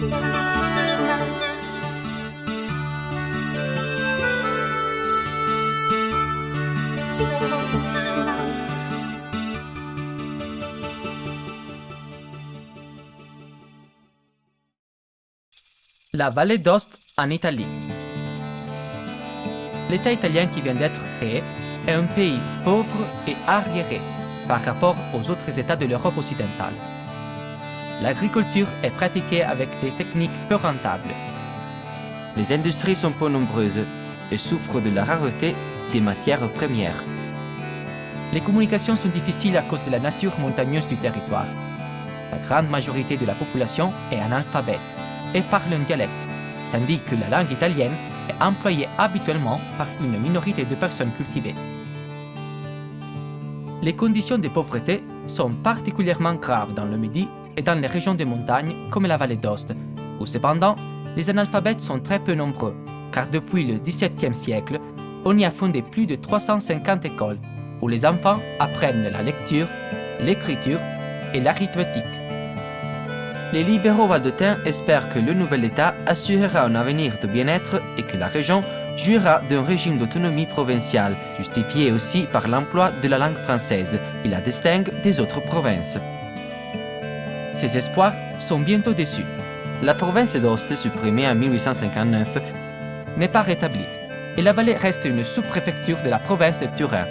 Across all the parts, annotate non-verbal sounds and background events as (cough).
La vallée d'Ost en Italie. L'État italien qui vient d'être créé est un pays pauvre et arriéré par rapport aux autres États de l'Europe occidentale. L'agriculture est pratiquée avec des techniques peu rentables. Les industries sont peu nombreuses et souffrent de la rareté des matières premières. Les communications sont difficiles à cause de la nature montagneuse du territoire. La grande majorité de la population est analphabète et parle un dialecte, tandis que la langue italienne est employée habituellement par une minorité de personnes cultivées. Les conditions de pauvreté sont particulièrement graves dans le Midi dans les régions de montagne comme la vallée d'Ost, où cependant les analphabètes sont très peu nombreux, car depuis le XVIIe siècle, on y a fondé plus de 350 écoles où les enfants apprennent la lecture, l'écriture et l'arithmétique. Les libéraux valdotins espèrent que le nouvel État assurera un avenir de bien-être et que la région jouira d'un régime d'autonomie provinciale, justifié aussi par l'emploi de la langue française et la distingue des autres provinces. Ces espoirs sont bientôt déçus. La province d'Ost, supprimée en 1859, n'est pas rétablie et la vallée reste une sous-préfecture de la province de Turin.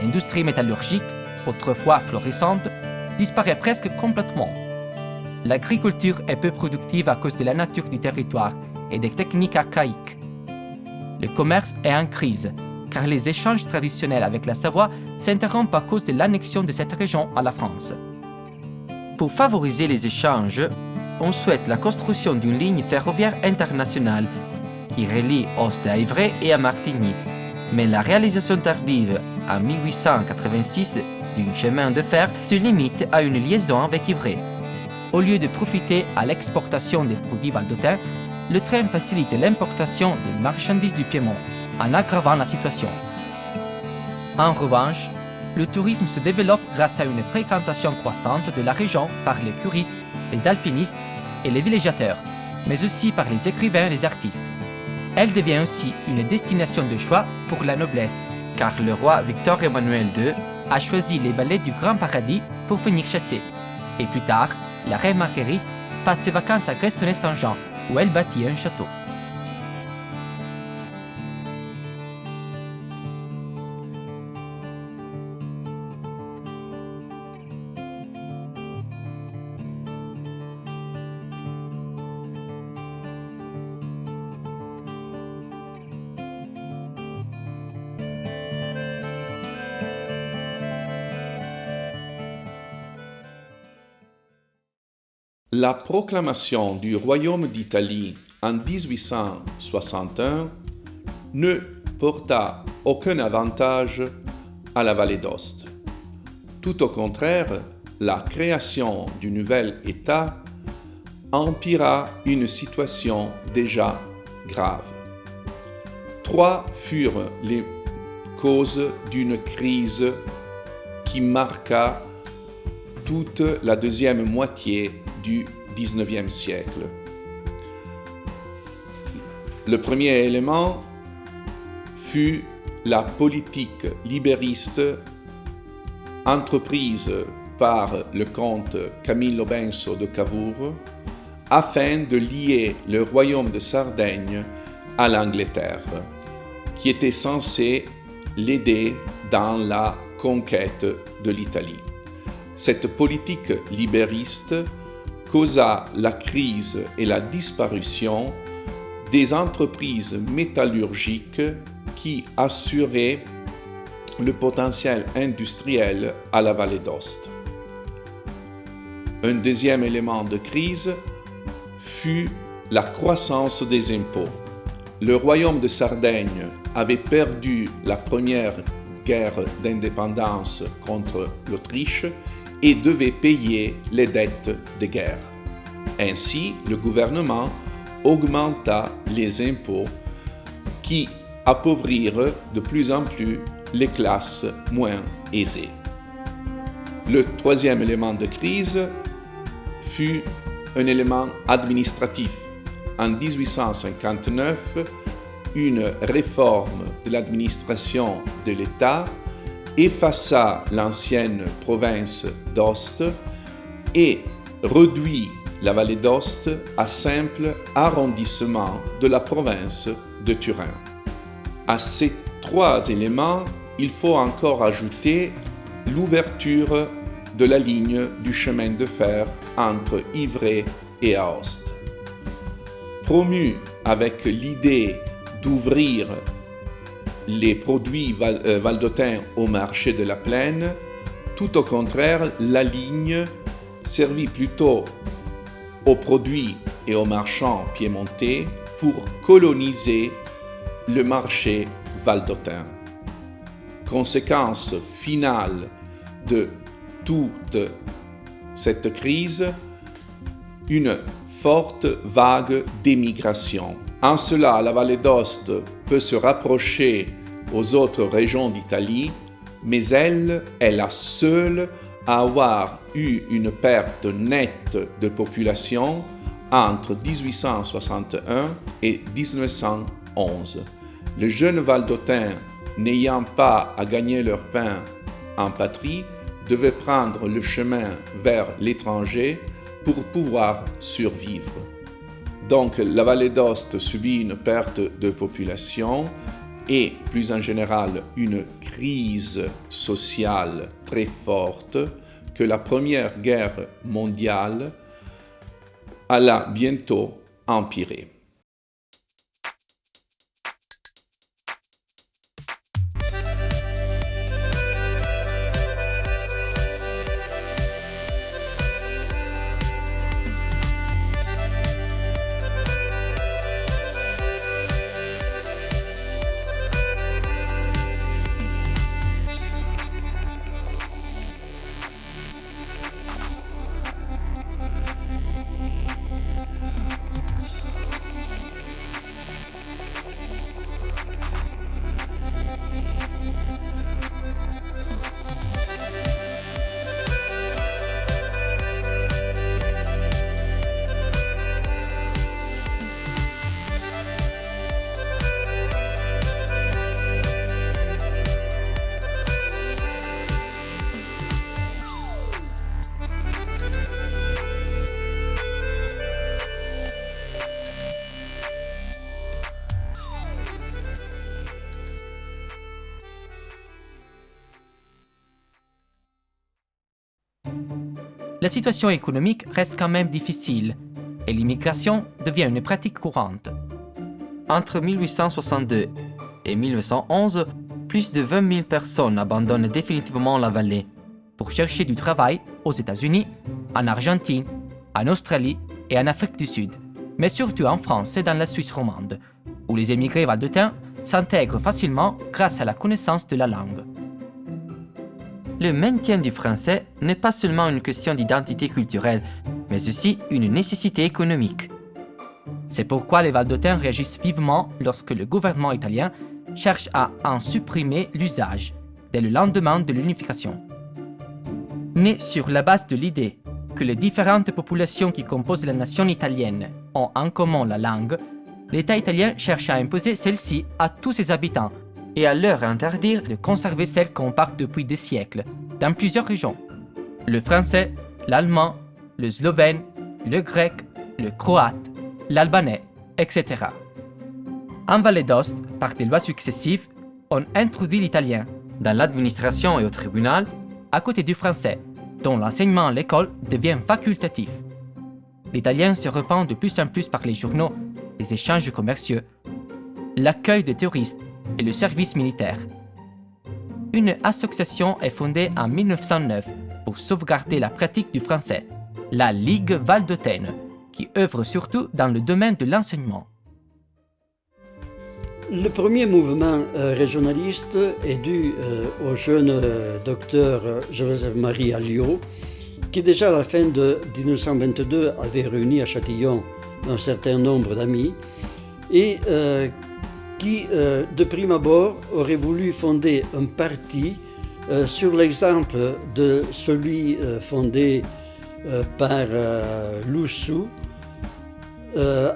L'industrie métallurgique, autrefois florissante, disparaît presque complètement. L'agriculture est peu productive à cause de la nature du territoire et des techniques archaïques. Le commerce est en crise, car les échanges traditionnels avec la Savoie s'interrompent à cause de l'annexion de cette région à la France. Pour favoriser les échanges, on souhaite la construction d'une ligne ferroviaire internationale qui relie Ost à Ivray et à Martigny. Mais la réalisation tardive, en 1886, d'un chemin de fer se limite à une liaison avec Ivray. Au lieu de profiter à l'exportation des produits valdotins, le train facilite l'importation de marchandises du Piémont, en aggravant la situation. En revanche, le tourisme se développe grâce à une fréquentation croissante de la région par les curistes, les alpinistes et les villégiateurs, mais aussi par les écrivains et les artistes. Elle devient aussi une destination de choix pour la noblesse, car le roi Victor Emmanuel II a choisi les vallées du Grand Paradis pour venir chasser. Et plus tard, la reine Marguerite passe ses vacances à Gressoney-Saint-Jean, où elle bâtit un château. La proclamation du Royaume d'Italie en 1861 ne porta aucun avantage à la vallée d'Ost. Tout au contraire, la création du nouvel État empira une situation déjà grave. Trois furent les causes d'une crise qui marqua toute la deuxième moitié du 19e siècle. Le premier élément fut la politique libériste entreprise par le comte Camillo Benso de Cavour afin de lier le royaume de Sardaigne à l'Angleterre, qui était censé l'aider dans la conquête de l'Italie. Cette politique libériste causa la crise et la disparition des entreprises métallurgiques qui assuraient le potentiel industriel à la vallée d'Ost. Un deuxième élément de crise fut la croissance des impôts. Le royaume de Sardaigne avait perdu la première guerre d'indépendance contre l'Autriche et devait payer les dettes de guerre. Ainsi, le gouvernement augmenta les impôts qui appauvrirent de plus en plus les classes moins aisées. Le troisième élément de crise fut un élément administratif. En 1859, une réforme de l'administration de l'État effaça l'ancienne province d'Ost et réduit la vallée d'Ost à simple arrondissement de la province de Turin. À ces trois éléments, il faut encore ajouter l'ouverture de la ligne du chemin de fer entre Ivray et Aoste. Promu avec l'idée d'ouvrir les produits euh, valdotins au marché de la plaine, tout au contraire, la ligne servit plutôt aux produits et aux marchands piémontais pour coloniser le marché valdotin. Conséquence finale de toute cette crise, une forte vague d'émigration. En cela, la vallée d'Ost peut se rapprocher aux autres régions d'Italie, mais elle est la seule à avoir eu une perte nette de population entre 1861 et 1911. Les jeunes Valdotins, n'ayant pas à gagner leur pain en patrie, devaient prendre le chemin vers l'étranger pour pouvoir survivre. Donc la vallée d'Ost subit une perte de population et plus en général une crise sociale très forte que la Première Guerre mondiale alla bientôt empirer. La situation économique reste quand même difficile et l'immigration devient une pratique courante. Entre 1862 et 1911, plus de 20 000 personnes abandonnent définitivement la vallée pour chercher du travail aux États-Unis, en Argentine, en Australie et en Afrique du Sud, mais surtout en France et dans la Suisse romande, où les émigrés valdetins s'intègrent facilement grâce à la connaissance de la langue. Le maintien du français n'est pas seulement une question d'identité culturelle, mais aussi une nécessité économique. C'est pourquoi les Valdotins réagissent vivement lorsque le gouvernement italien cherche à en supprimer l'usage dès le lendemain de l'unification. Né sur la base de l'idée que les différentes populations qui composent la nation italienne ont en commun la langue, l'État italien cherche à imposer celle-ci à tous ses habitants et à leur interdire de conserver celle qu'on parle depuis des siècles, dans plusieurs régions. Le français, l'allemand, le slovène, le grec, le croate, l'albanais, etc. En Vallée d'Ost, par des lois successives, on introduit l'italien dans l'administration et au tribunal, à côté du français, dont l'enseignement à l'école devient facultatif. L'italien se répand de plus en plus par les journaux, les échanges commerciaux, l'accueil des touristes et le service militaire. Une association est fondée en 1909 pour sauvegarder la pratique du français, la Ligue Valdôtaine, qui œuvre surtout dans le domaine de l'enseignement. Le premier mouvement euh, régionaliste est dû euh, au jeune euh, docteur Joseph-Marie Alliot, qui déjà à la fin de 1922 avait réuni à Châtillon un certain nombre d'amis et qui, euh, de prime abord, aurait voulu fonder un parti euh, sur l'exemple de celui euh, fondé par Lussou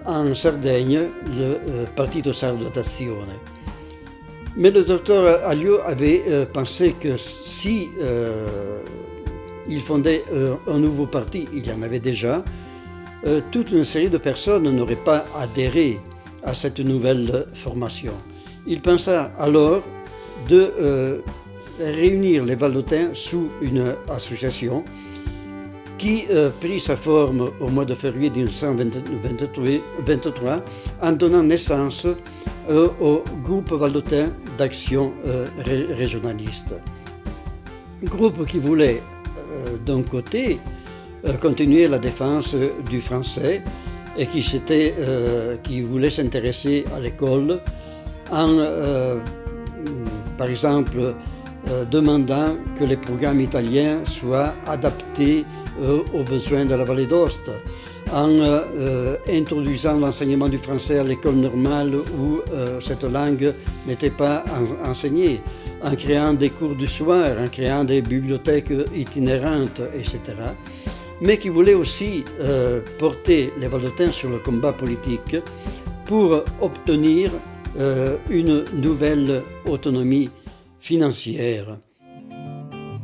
en Sardaigne, le Partito Sardo d'Azione. Mais le docteur Alliot avait pensé que si il fondait un nouveau parti, il y en avait déjà, toute une série de personnes n'auraient pas adhéré à cette nouvelle formation. Il pensa alors de euh, réunir les Valdotins sous une association qui euh, prit sa forme au mois de février 1923 en donnant naissance euh, au groupe Valdotin d'action régionaliste. Groupe qui voulait d'un côté continuer la défense du français et qui, qui voulait s'intéresser à l'école en par exemple, euh, demandant que les programmes italiens soient adaptés euh, aux besoins de la vallée d'Ost, en euh, introduisant l'enseignement du français à l'école normale où cette langue n'était pas enseignée, en créant des cours du soir, en créant des bibliothèques itinérantes, etc. Mais qui voulait aussi porter les Valdotins sur le combat politique pour obtenir euh, une nouvelle autonomie financière.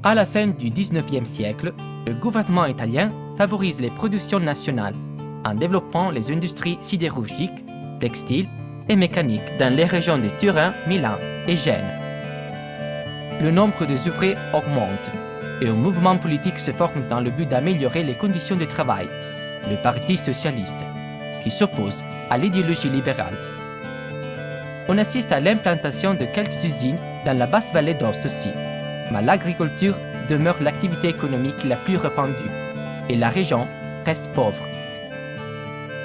À la fin du 19e siècle, le gouvernement italien favorise les productions nationales en développant les industries sidérurgiques, textiles et mécaniques dans les régions de Turin, Milan et Gênes. Le nombre des ouvriers augmente et un mouvement politique se forme dans le but d'améliorer les conditions de travail, le Parti socialiste, qui s'oppose à l'idéologie libérale on assiste à l'implantation de quelques usines dans la basse vallée d'Ost aussi, mais l'agriculture demeure l'activité économique la plus répandue et la région reste pauvre.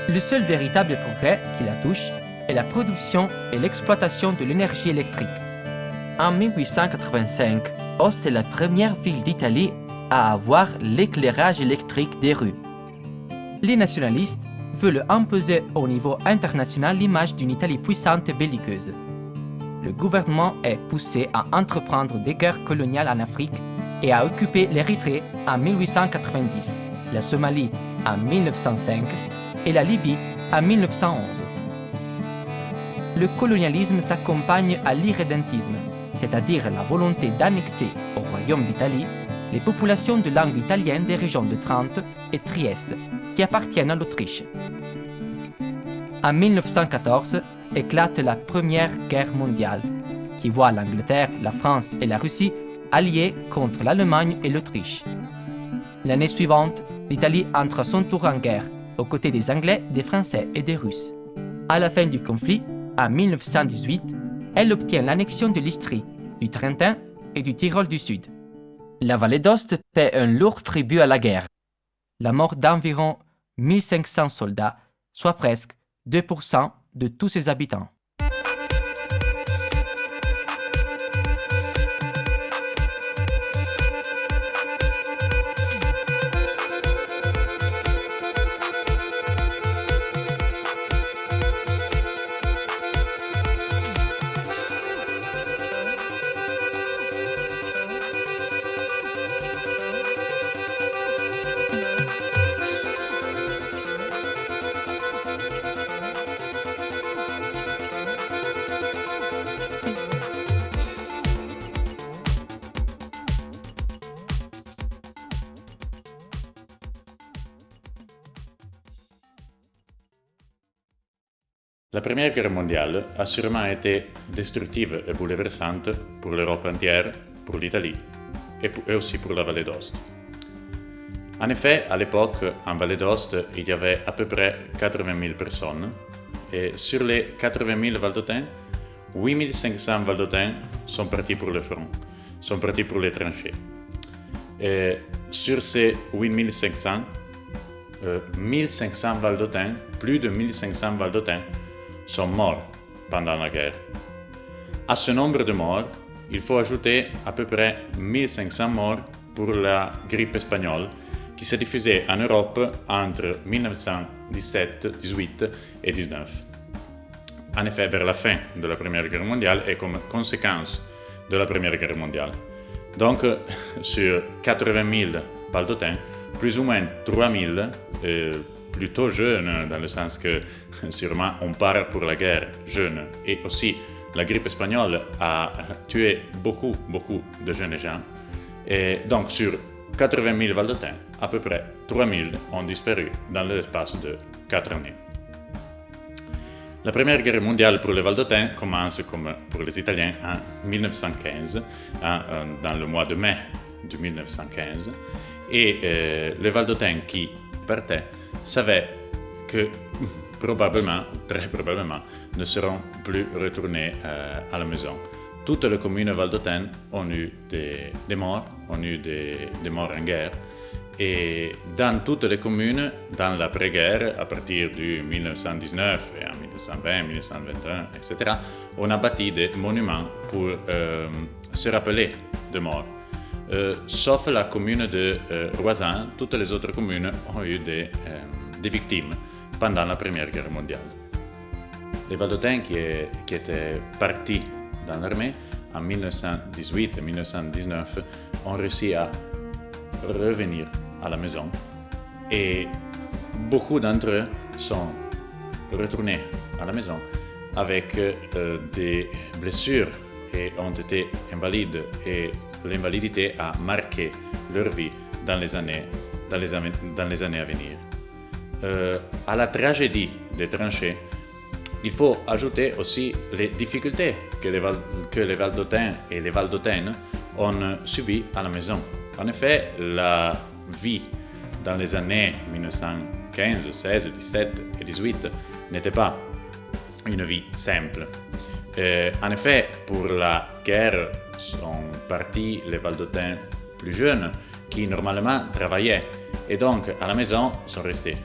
Le seul véritable progrès qui la touche est la production et l'exploitation de l'énergie électrique. En 1885, Ost est la première ville d'Italie à avoir l'éclairage électrique des rues. Les nationalistes veulent imposer au niveau international l'image d'une Italie puissante et belliqueuse. Le gouvernement est poussé à entreprendre des guerres coloniales en Afrique et à occuper l'Érythrée en 1890, la Somalie en 1905 et la Libye en 1911. Le colonialisme s'accompagne à l'irrédentisme, c'est-à-dire la volonté d'annexer au Royaume d'Italie les populations de langue italienne des régions de Trente et Trieste qui appartiennent à l'Autriche. En 1914 éclate la Première Guerre mondiale, qui voit l'Angleterre, la France et la Russie alliés contre l'Allemagne et l'Autriche. L'année suivante, l'Italie entre à son tour en guerre, aux côtés des Anglais, des Français et des Russes. À la fin du conflit, en 1918, elle obtient l'annexion de l'Istrie, du Trentin et du Tyrol du Sud. La vallée d'Ost paie un lourd tribut à la guerre. La mort d'environ 1500 soldats, soit presque 2% de tous ses habitants. Guerre mondiale a sûrement été destructive et bouleversante pour l'Europe entière, pour l'Italie et aussi pour la Vallée d'Ost. En effet, à l'époque, en Vallée d'Ost, il y avait à peu près 80 000 personnes et sur les 80 000 Valdotins, 8 500 Valdotins sont partis pour le front, sont partis pour les tranchées. Et sur ces 8 500, 1500 Valdotins, plus de 1500 Valdotins, sont morts pendant la guerre. À ce nombre de morts, il faut ajouter à peu près 1500 morts pour la grippe espagnole qui s'est diffusée en Europe entre 1917, 18 et 19. En effet, vers la fin de la Première Guerre mondiale et comme conséquence de la Première Guerre mondiale. Donc, (laughs) sur 80 000 baldotins, plus ou moins 3000, euh, plutôt jeunes, dans le sens que sûrement on part pour la guerre jeune. Et aussi, la grippe espagnole a tué beaucoup, beaucoup de jeunes gens. Et donc, sur 80 000 Valdotins, à peu près 3 000 ont disparu dans l'espace de 4 années. La Première Guerre mondiale pour les Valdotins commence, comme pour les Italiens, en 1915, hein, euh, dans le mois de mai de 1915. Et euh, les Valdotins qui partaient savaient que probablement, très probablement, ne seront plus retournés euh, à la maison. Toutes les communes valdotines ont eu des, morts, ont eu des, morts en guerre. Et dans toutes les communes, dans l'après-guerre, à partir de 1919 et en 1920, 1921, etc., on a bâti des monuments pour euh, se rappeler de morts. Euh, sauf la commune de euh, Roisin, toutes les autres communes ont eu des, des victimes pendant la Première Guerre mondiale. Les Valdotins qui, étaient partis dans l'armée en 1918 et 1919 ont réussi à revenir à la maison et beaucoup d'entre eux sont retournés à la maison avec euh, des blessures et ont été invalides l'invalidité a marqué leur vie dans les années, à venir. Euh, à la tragédie des tranchées, il faut ajouter aussi les difficultés que les, Val que les et les Valdotaines ont subies à la maison. En effet, la vie dans les années 1915, 16, 17 et 18 n'était pas une vie simple. Euh, en effet, pour la guerre sont partis les Valdotins plus jeunes qui normalement travaillaient et donc à la maison sont restés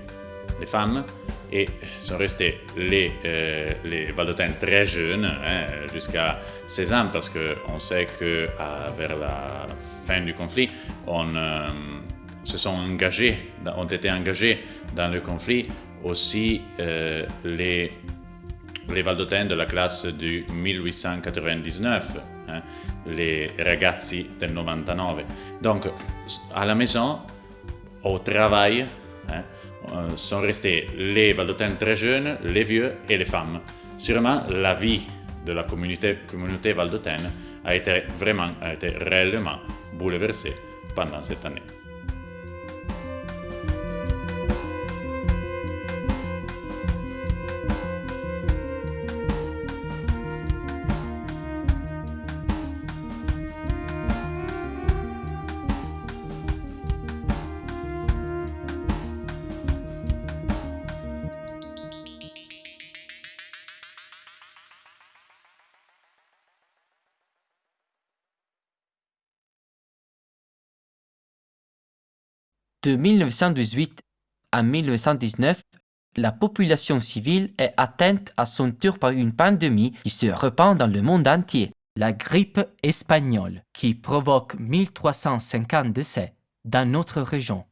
les femmes et sont restés les, euh, Valdotins très jeunes, hein, jusqu'à 16 ans, parce qu'on sait que vers la fin du conflit, on euh, se sont engagés, ont été engagés dans le conflit aussi euh, les, les Valdotins de la classe du 1899, hein, les ragazzi del 99. Donc, à la maison, au travail, hein, euh, sont restés les Valdotins très jeunes, les vieux et les femmes. Sûrement, la vie de la communauté, communauté valdotaine a été vraiment, a été réellement bouleversée pendant cette année. De 1918 à 1919, la population civile est atteinte à son tour par une pandémie qui se répand dans le monde entier, la grippe espagnole, qui provoque 1350 décès dans notre région.